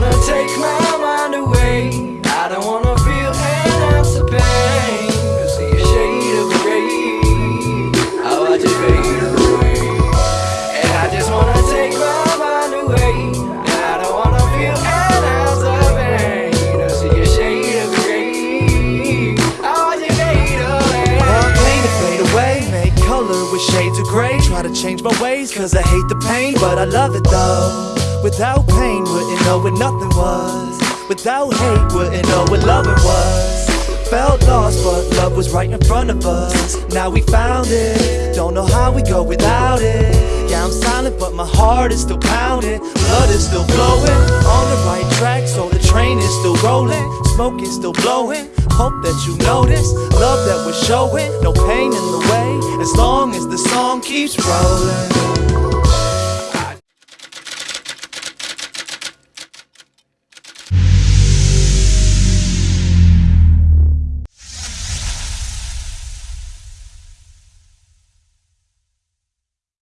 wanna take my mind away. I don't wanna feel an ounce of pain. I See a shade of grey I watch it fade away. And I just wanna take my mind away. I don't wanna feel an ounce of pain. See a shade of grey I watch it fade away. I'll clean fade away. Make color with shades of grey Try to change my ways Cause I hate the pain But I love it though. Without pain, wouldn't know what nothing was. Without hate, wouldn't know what loving was. Felt lost, but love was right in front of us. Now we found it. Don't know how we go without it. Yeah, I'm silent, but my heart is still pounding. Blood is still flowing. On the right track, so the train is still rolling. Smoke is still blowing. Hope that you notice. Love that we're showing. No pain in the way. As long as the song keeps rolling.